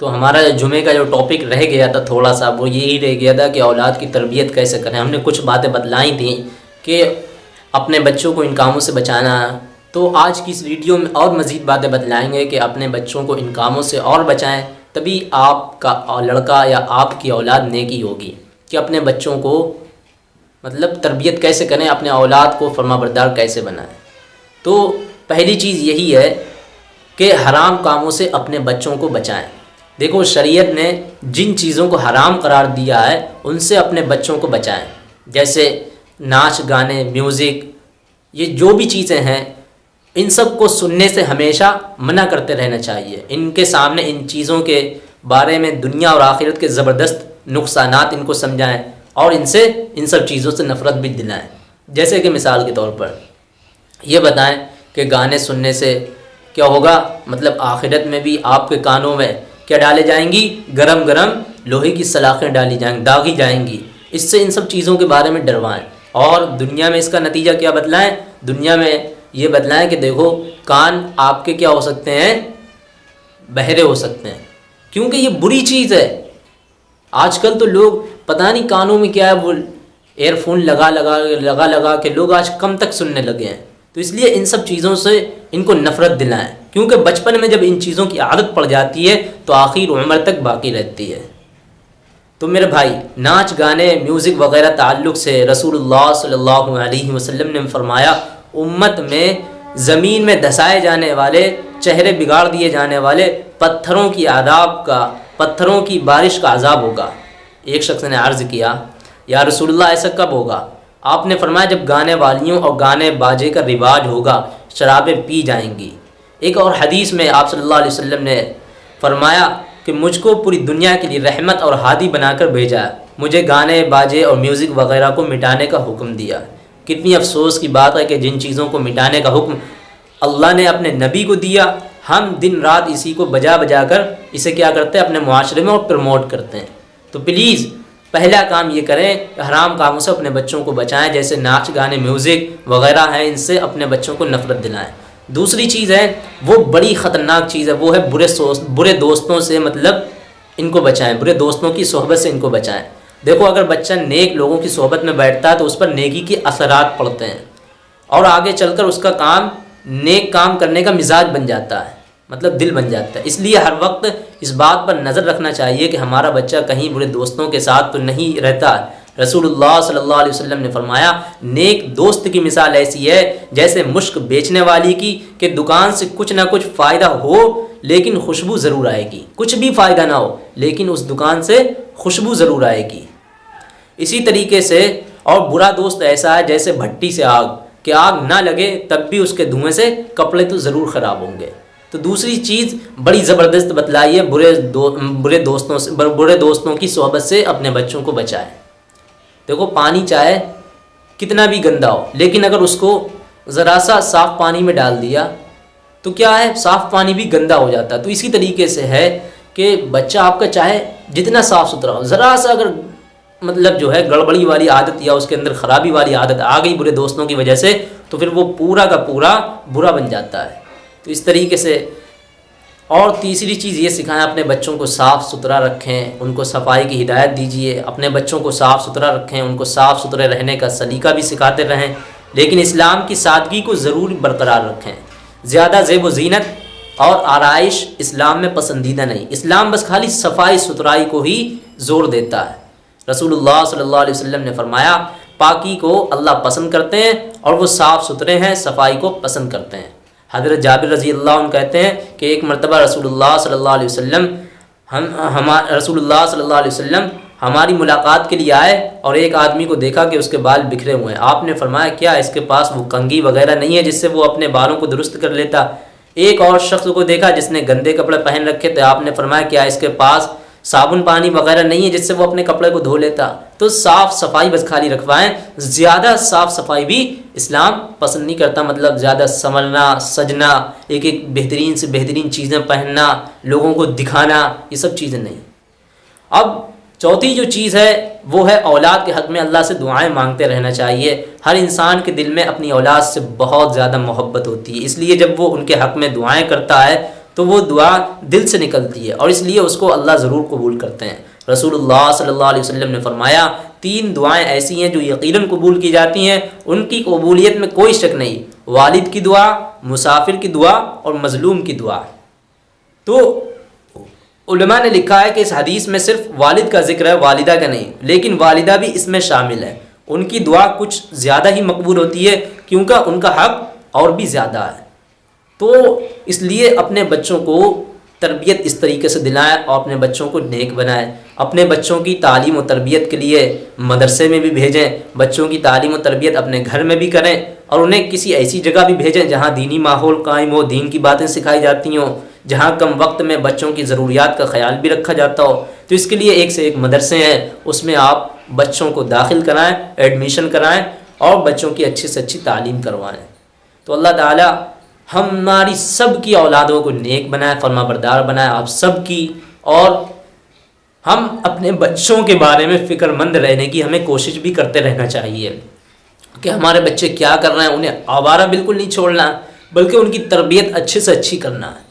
तो हमारा जुमे का जो टॉपिक रह गया था थोड़ा सा वो यही रह गया था कि औलाद की तरबियत कैसे करें। हमने कुछ बातें बतलाई थी कि अपने बच्चों को इन कामों से बचाना। तो आज की इस वीडियो में और मज़ीद बातें बतलाएँगे कि अपने बच्चों को इन कामों से और बचाएँ, तभी आपका लड़का या आपकी औलाद नेकी होगी कि अपने बच्चों को मतलब तरबियत कैसे करें, अपने औलाद को फर्माबरदार कैसे बनाएँ। तो पहली चीज़ यही है कि हराम कामों से अपने बच्चों को बचाएँ। देखो, शरीयत ने जिन चीज़ों को हराम करार दिया है, उनसे अपने बच्चों को बचाएँ। जैसे नाच, गाने, म्यूज़िक, ये जो भी चीज़ें हैं, इन सबको सुनने से हमेशा मना करते रहना चाहिए। इनके सामने इन चीज़ों के बारे में दुनिया और आखिरत के ज़बरदस्त नुकसान इनको समझाएँ और इनसे, इन सब चीज़ों से नफ़रत भी दिलाएँ। जैसे कि मिसाल के तौर पर ये बताएँ कि गाने सुनने से क्या होगा? मतलब आखिरत में भी आपके कानों में क्या डाले जाएँगी? गरम गरम लोहे की सलाखें डाली जाएँगी दागी जाएँगी। इससे इन सब चीज़ों के बारे में डरवाएँ। और दुनिया में इसका नतीजा क्या बतलाएँ? दुनिया में ये बतलाएँ कि देखो, कान आपके क्या हो सकते हैं? बहरे हो सकते हैं। क्योंकि ये बुरी चीज़ है। आजकल तो लोग पता नहीं कानों में क्या है, वो एयरफोन लगा लगा लगा लगा के लोग आज कम तक सुनने लगे हैं। तो इसलिए इन सब चीज़ों से इनको नफ़रत दिलाएँ। क्योंकि बचपन में जब इन चीज़ों की आदत पड़ जाती है तो आखिर उम्र तक बाकी रहती है। तो मेरे भाई, नाच, गाने म्यूज़िक वगैरह ताल्लुक़ से रसूलुल्लाह सल्लल्लाहु अलैहि वसल्लम ने फरमाया, उम्मत में ज़मीन में धसाए जाने वाले, चेहरे बिगाड़ दिए जाने वाले, पत्थरों की आदाब का, पत्थरों की बारिश का अजाब होगा। एक शख्स ने अर्ज़ किया, या रसूलुल्लाह, ऐसा कब होगा? आपने फरमाया, जब गाने वालियों और गाने बाजे का रिवाज होगा, शराबें पी जाएँगी। एक और हदीस में आप सल्लल्लाहु अलैहि वसल्लम ने फरमाया कि मुझको पूरी दुनिया के लिए रहमत और हादी बनाकर भेजा। मुझे गाने, बाजे और म्यूज़िक वगैरह को मिटाने का हुक्म दिया। कितनी अफसोस की बात है कि जिन चीज़ों को मिटाने का हुक्म अल्लाह ने अपने नबी को दिया। हम दिन रात इसी को बजा बजा कर इसे क्या करते हैं? अपने माशरे में और प्रमोट करते हैं। तो प्लीज़ पहला काम ये करें हराम कामों से अपने बच्चों को बचाएँ। जैसे नाच, गाने, म्यूज़िक वगैरह हैं, इनसे अपने बच्चों को नफ़रत दिलाएँ। दूसरी चीज़ है, वो बड़ी ख़तरनाक चीज़ है, वो है बुरे बुरे दोस्तों से मतलब इनको बचाएँ, बुरे दोस्तों की सोहबत से इनको बचाएँ। देखो, अगर बच्चा नेक लोगों की सोहबत में बैठता है तो उस पर नेकी के असरात पड़ते हैं। और आगे चलकर उसका काम, नेक काम करने का मिजाज बन जाता है मतलब दिल बन जाता है। इसलिए हर वक्त इस बात पर नज़र रखना चाहिए कि हमारा बच्चा कहीं बुरे दोस्तों के साथ तो नहीं रहता रसूलुल्लाह सल्लल्लाहु अलैहि वसल्लम ने फरमाया, नेक दोस्त की मिसाल ऐसी है जैसे मुश्क बेचने वाली की कि दुकान से कुछ ना कुछ फ़ायदा हो, लेकिन खुशबू ज़रूर आएगी। कुछ भी फ़ायदा ना हो, लेकिन उस दुकान से खुशबू ज़रूर आएगी। इसी तरीके से, और बुरा दोस्त ऐसा है जैसे भट्टी से आग, कि आग ना लगे तब भी उसके धुएँ से कपड़े तो ज़रूर ख़राब होंगे। तो दूसरी चीज़ बड़ी ज़बरदस्त बतलाई है बुरे दो, बुरे दोस्तों से, बुरे दोस्तों की सोहबत से अपने बच्चों को बचाए। देखो, पानी चाहे कितना भी गंदा हो, लेकिन अगर उसको ज़रा सा साफ़ पानी में डाल दिया तो क्या है, साफ़ पानी भी गंदा हो जाता है। तो इसी तरीके से है कि बच्चा आपका चाहे जितना साफ़ सुथरा हो, ज़रा सा अगर मतलब जो है, गड़बड़ी वाली आदत या उसके अंदर ख़राबी वाली आदत आ गई बुरे दोस्तों की वजह से तो फिर वो पूरा का पूरा बुरा बन जाता है। तो इस तरीके से और तीसरी चीज़ ये सिखाएँ, अपने बच्चों को साफ़ सुथरा रखें, उनको सफ़ाई की हिदायत दीजिए, अपने बच्चों को साफ़ सुथरा रखें, उनको साफ़ सुथरे रहने का सलीका भी सिखाते रहें, लेकिन इस्लाम की सादगी को ज़रूर बरकरार रखें। ज़्यादा जेब व जीनत और आरइश इस्लाम में पसंदीदा नहीं। इस्लाम बस खाली सफ़ाई सुथराई को ही ज़ोर देता है। रसूलुल्लाह सल्लल्लाहु अलैहि वसल्लम ने फरमाया, पाकी को अल्लाह पसंद करते हैं और वो साफ़ सुथरे हैं, सफ़ाई को पसंद करते हैं। हज़रत जाबिर रज़ी अल्लाह कहते हैं कि एक मरतबा सल्लल्लाहु अलैहि वसल्लम, हम हम सल्लल्लाहु अलैहि वसल्लम हमारी मुलाकात के लिए आए और एक आदमी को देखा कि उसके बाल बिखरे हुए हैं। आपने फरमाया, क्या इसके पास वो कंगी वगैरह नहीं है जिससे वो अपने बालों को दुरुस्त कर लेता? एक और शख्स को देखा जिसने गंदे कपड़े पहन रखे थे। आपने फरमाया, क्या इसके पास साबुन, पानी वगैरह नहीं है जिससे वो अपने कपड़े को धो लेता। तो साफ़ सफ़ाई बस खाली रखवाएँ। ज़्यादा साफ़ सफ़ाई भी इस्लाम पसंद नहीं करता। मतलब ज़्यादा संवरना सजना एक एक बेहतरीन से बेहतरीन चीज़ें पहनना, लोगों को दिखाना, ये सब चीज़ें नहीं। अब चौथी जो चीज़ है, वो है औलाद के हक़ में अल्लाह से दुआएँ मांगते रहना चाहिए। हर इंसान के दिल में अपनी औलाद से बहुत ज़्यादा मोहब्बत होती है। इसलिए जब वो उनके हक़ में दुआएँ करता है तो वो दुआ दिल से निकलती है और इसलिए उसको अल्लाह ज़रूर कबूल करते हैं। रसूलुल्लाह सल्लल्लाहु अलैहि वसल्लम ने फरमाया, तीन दुआएँ ऐसी हैं जो यकीनन कबूल की जाती हैं, उनकी कबूलियत में कोई शक नहीं। वालिद की दुआ, मुसाफिर की दुआ और मज़लूम की दुआ। तो उलमा ने लिखा है कि इस हदीस में सिर्फ़ वालिद का ज़िक्र है, वालिदा का नहीं, लेकिन वालिदा भी इसमें शामिल है। उनकी दुआ कुछ ज़्यादा ही मकबूल होती है, क्योंकि उनका हक और भी ज़्यादा है। तो इसलिए अपने बच्चों को तरबियत इस तरीके से दिलाएँ और अपने बच्चों को नेक बनाएँ। अपने बच्चों की तालीम और तरबियत के लिए मदरसे में भी भेजें, बच्चों की तालीम और तरबियत अपने घर में भी करें और उन्हें किसी ऐसी जगह भी भेजें जहाँ दीनी माहौल कायम हो, दीन की बातें सिखाई जाती हों, जहाँ कम वक्त में बच्चों की ज़रूरियात का ख्याल भी रखा जाता हो। तो इसके लिए एक से एक मदरसे हैं, उसमें आप बच्चों को दाखिल कराएँ, एडमिशन कराएँ और बच्चों की अच्छी से अच्छी तालीम करवाएँ। तो अल्लाह ताला हमारी सब की औलादों को नेक बनाए फर्मा बरदार बनाए, आप सब की और हम अपने बच्चों के बारे में फ़िक्रमंद रहने की हमें कोशिश भी करते रहना चाहिए कि हमारे बच्चे क्या कर रहे हैं, उन्हें आवारा बिल्कुल नहीं छोड़ना, बल्कि उनकी तरबियत अच्छे से अच्छी करना है।